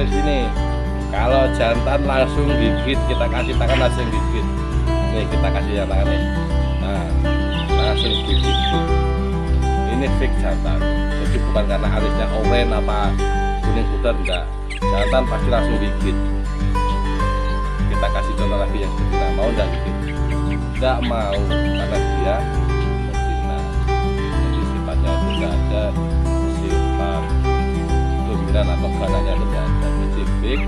ini sini kalau jantan langsung gigit kita kasih tangan langsung gigit nih kita kasih yang tangan nih. Nah langsung gigit ini fix jantan. Jadi bukan karena alisnya oranye apa kuning putih enggak. Jantan pasti langsung gigit kita kasih contoh lagi yang betina mau enggak gigit enggak mau karena dia betina jadi sifatnya enggak ada sifat dominan atau gananya tidak ada fix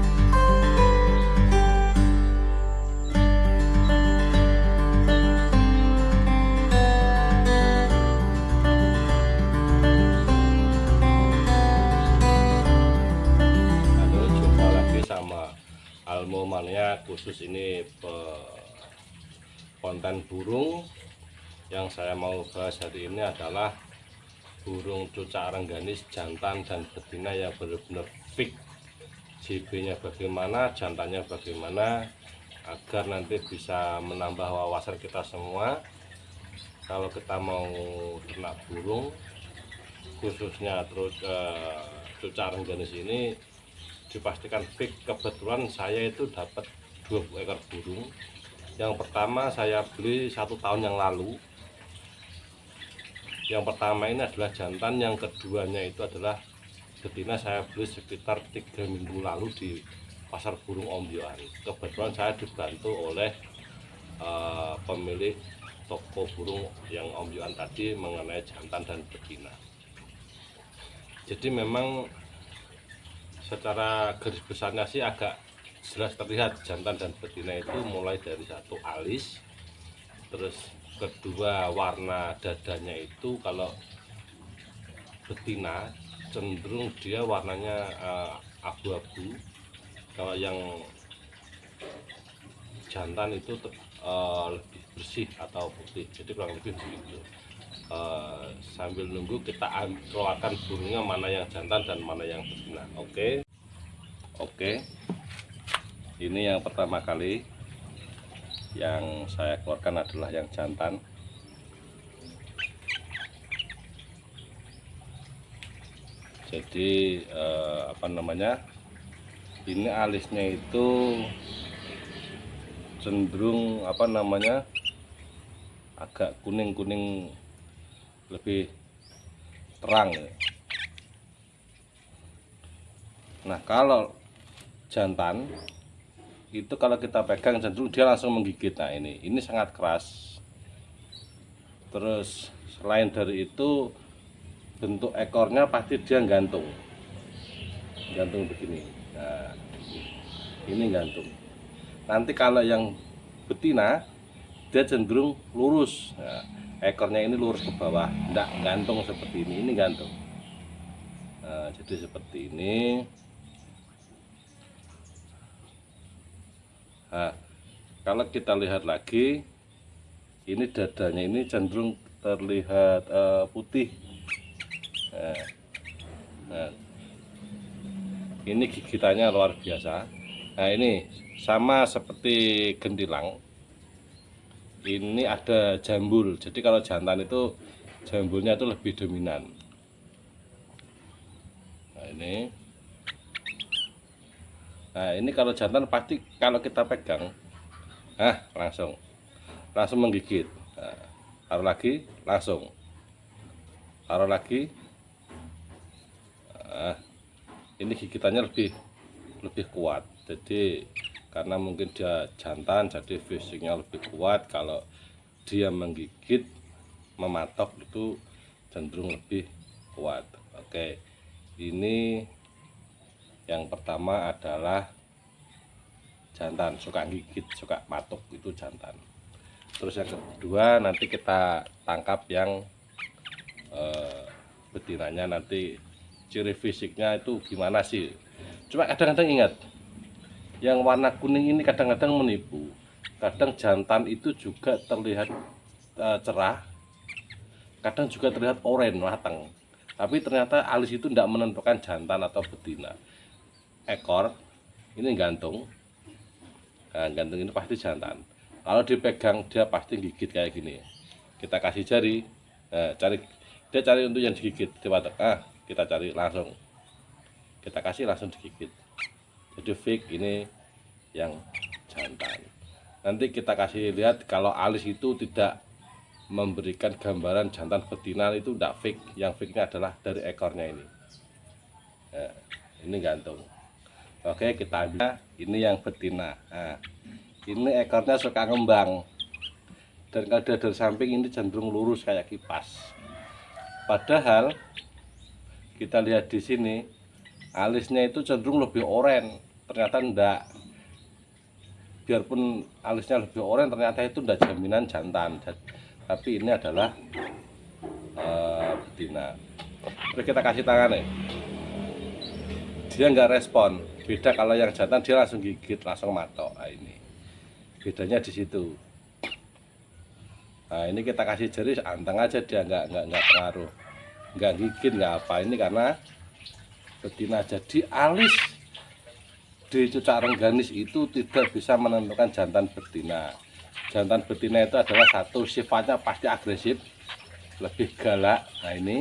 Halo, jumpa lagi sama Almo Mania khusus ini pe- konten burung. Yang saya mau bahas hari ini adalah burung cucak rengganis jantan dan betina yang benar-benar fix JB nya bagaimana jantannya bagaimana agar nanti bisa menambah wawasan kita semua. Kalau kita mau ternak burung khususnya terus eh, cucak rengganis ini dipastikan fix. Kebetulan saya itu dapat 20 ekor burung. Yang pertama saya beli satu tahun yang lalu. Yang pertama ini adalah jantan yang keduanya itu adalah betina saya beli sekitar tiga minggu lalu di pasar burung Ombyoan kebetulan saya dibantu oleh eh, pemilik toko burung yang Ombyoan tadi mengenai jantan dan betina. Jadi memang secara garis besarnya sih agak jelas terlihat jantan dan betina itu mulai dari satu alis terus kedua warna dadanya itu kalau betina cenderung dia warnanya eh, abu-abu. Kalau yang jantan itu eh, lebih bersih atau putih jadi kurang lebih begitu. Eh, sambil nunggu kita keluarkan burungnya mana yang jantan dan mana yang betina oke? Oke. Ini yang pertama kali yang saya keluarkan adalah yang jantan jadi eh, apa namanya ini alisnya itu cenderung apa namanya agak kuning-kuning lebih terang ya. Nah kalau jantan itu kalau kita pegang cenderung dia langsung menggigit. Nah ini ini sangat keras. Terus selain dari itu bentuk ekornya pasti dia gantung, gantung begini. Nah ini gantung. Nanti kalau yang betina dia cenderung lurus. Nah, ekornya ini lurus ke bawah, tidak gantung seperti ini. Ini gantung. Nah, jadi seperti ini. Nah, kalau kita lihat lagi, ini dadanya ini cenderung terlihat eh, putih. Nah, ini gigitannya luar biasa. Nah, ini sama seperti gentilang. Ini ada jambul. Jadi kalau jantan itu jambulnya itu lebih dominan. Nah, ini Nah ini kalau jantan pasti kalau kita pegang, ah langsung, langsung menggigit. Nah, taruh lagi, langsung, taruh lagi. Nah, ini gigitannya lebih lebih kuat. Jadi karena mungkin dia jantan, jadi fisiknya lebih kuat. Kalau dia menggigit, mematok itu cenderung lebih kuat. Oke, ini yang pertama adalah jantan suka gigit suka matuk itu jantan terus yang kedua nanti kita tangkap yang eh, betinanya nanti ciri fisiknya itu gimana sih? Cuma kadang-kadang ingat yang warna kuning ini kadang-kadang menipu. Kadang jantan itu juga terlihat eh, cerah. Kadang juga terlihat oranye matang tapi ternyata alis itu tidak menentukan jantan atau betina. Ekor ini gantung. Nah, gantung ini pasti jantan. Kalau dipegang dia pasti gigit kayak gini. Kita kasih jari. Nah, cari dia cari untuk yang digigit. Coba ah kita cari langsung. Kita kasih langsung digigit. Jadi fake ini yang jantan. Nanti kita kasih lihat kalau alis itu tidak memberikan gambaran jantan betina itu tidak fake. Yang fake ini adalah dari ekornya ini. Nah, ini gantung. Oke kita ambil. Ini yang betina. Nah, ini ekornya suka ngembang. Dan kalau dari samping ini cenderung lurus kayak kipas. Padahal kita lihat di sini alisnya itu cenderung lebih oren ternyata enggak biarpun alisnya lebih oren ternyata itu enggak jaminan jantan. Tapi ini adalah uh, betina. Terus kita kasih tangan nih. Dia enggak respon. Beda kalau yang jantan dia langsung gigit langsung matok. Nah, ini. Bedanya di situ. Nah ini kita kasih jari anteng aja dia enggak enggak enggak pengaruh enggak gigit enggak apa. Ini karena betina jadi alis. Di cucak rengganis itu tidak bisa menentukan jantan betina. Jantan betina itu adalah satu sifatnya pasti agresif lebih galak. Nah ini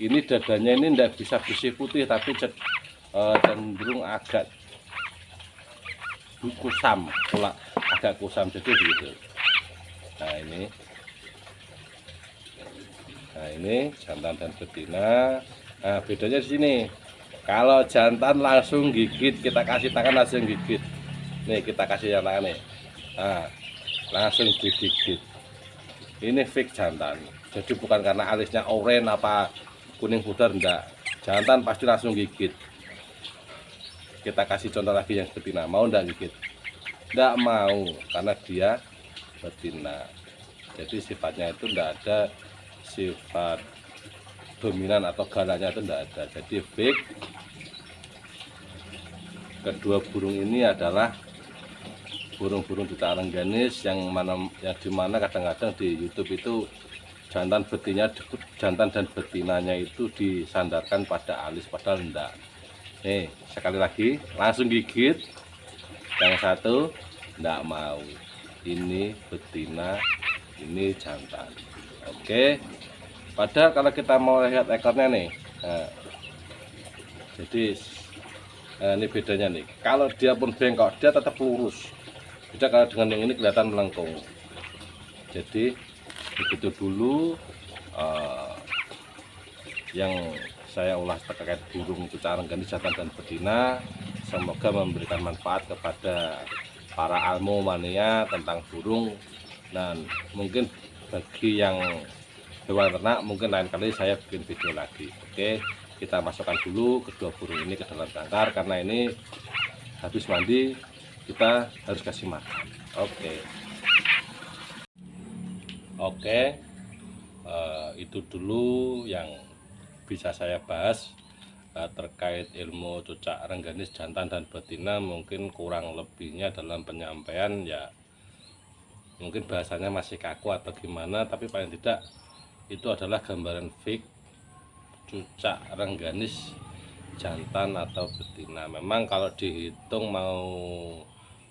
ini dadanya ini tidak bisa bersih putih tapi eh, cenderung agak kusam agak kusam jadi begitu. Nah ini nah ini jantan dan betina Nah, bedanya di sini. Kalau jantan langsung gigit, kita kasih tangan langsung gigit. Nih, kita kasih yang tangan nih. Nah, langsung digigit. Ini fake jantan. Jadi bukan karena alisnya oranye apa kuning pudar enggak. Jantan pasti langsung gigit. Kita kasih contoh lagi yang betina. Mau enggak gigit? Enggak mau karena dia betina. Jadi sifatnya itu enggak ada sifat dominan atau galanya itu tidak ada. Jadi fake kedua burung ini adalah burung-burung juta rengganis yang mana yang di mana kadang-kadang di YouTube itu jantan betinanya jantan dan betinanya itu disandarkan pada alis padahal enggak nih sekali lagi langsung gigit. Yang satu enggak mau. Ini betina ini jantan. Oke padahal kalau kita mau lihat ekornya nih nah, jadi nah ini bedanya nih. Kalau dia pun bengkok dia tetap lurus. Beda kalau dengan yang ini kelihatan melengkung. Jadi begitu dulu uh, yang saya ulas terkait burung cucareng gandis jantan dan betina semoga memberikan manfaat kepada para almu mania tentang burung. Dan mungkin bagi yang hewan ternak mungkin lain kali saya bikin video lagi. Oke kita masukkan dulu kedua burung ini ke dalam tangkar karena ini habis mandi kita harus kasih makan. Oke. Oke uh, itu dulu yang bisa saya bahas uh, terkait ilmu cucak rengganis jantan dan betina. Mungkin kurang lebihnya dalam penyampaian ya mungkin bahasanya masih kaku atau gimana tapi paling tidak itu adalah gambaran fake cucak rengganis jantan atau betina. Memang kalau dihitung mau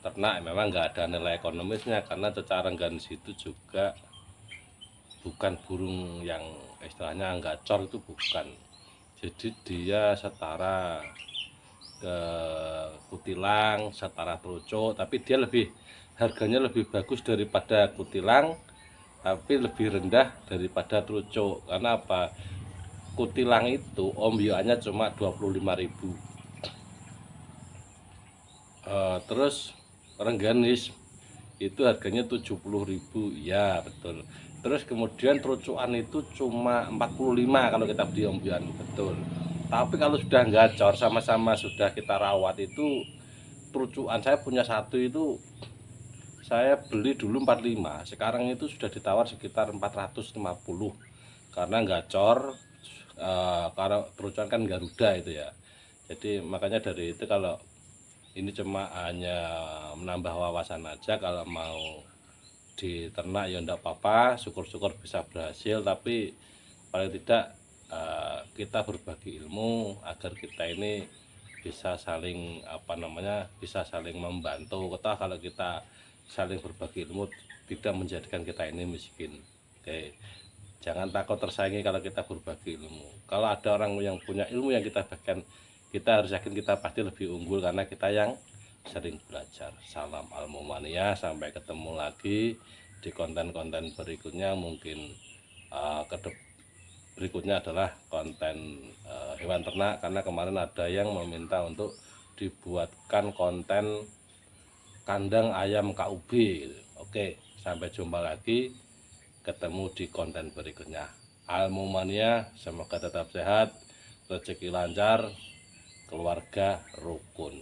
ternak memang nggak ada nilai ekonomisnya karena cucak rengganis itu juga bukan burung yang istilahnya cor itu bukan. Jadi dia setara ke kutilang setara terucuk tapi dia lebih harganya lebih bagus daripada kutilang tapi lebih rendah daripada trucuk. Karena apa? Kutilang itu ombioannya cuma 25.000 uh, terus rengganis itu harganya 70.000 ya betul. Terus kemudian terucuan itu cuma 45 kalau kita beli ombioan betul. Tapi kalau sudah gacor sama-sama sudah kita rawat itu terucuan saya punya satu itu saya beli dulu 45 sekarang itu sudah ditawar sekitar 450 karena gacor uh, karena terusan kan Garuda itu ya. Jadi makanya dari itu kalau ini cuma hanya menambah wawasan aja kalau mau di ternak ya enggak apa-apa syukur-syukur bisa berhasil. Tapi paling tidak uh, kita berbagi ilmu agar kita ini bisa saling apa namanya bisa saling membantu. Kita kalau kita saling berbagi ilmu tidak menjadikan kita ini miskin. Oke. Jangan takut tersaingi kalau kita berbagi ilmu. Kalau ada orang yang punya ilmu yang kita bagikan kita harus yakin kita pasti lebih unggul karena kita yang sering belajar. Salam almomania sampai ketemu lagi di konten-konten berikutnya. Mungkin uh, ke berikutnya adalah konten uh, hewan ternak karena kemarin ada yang meminta untuk dibuatkan konten kandang ayam KUB oke sampai jumpa lagi. Ketemu di konten berikutnya. Almomania semoga tetap sehat. Rezeki lancar. Keluarga rukun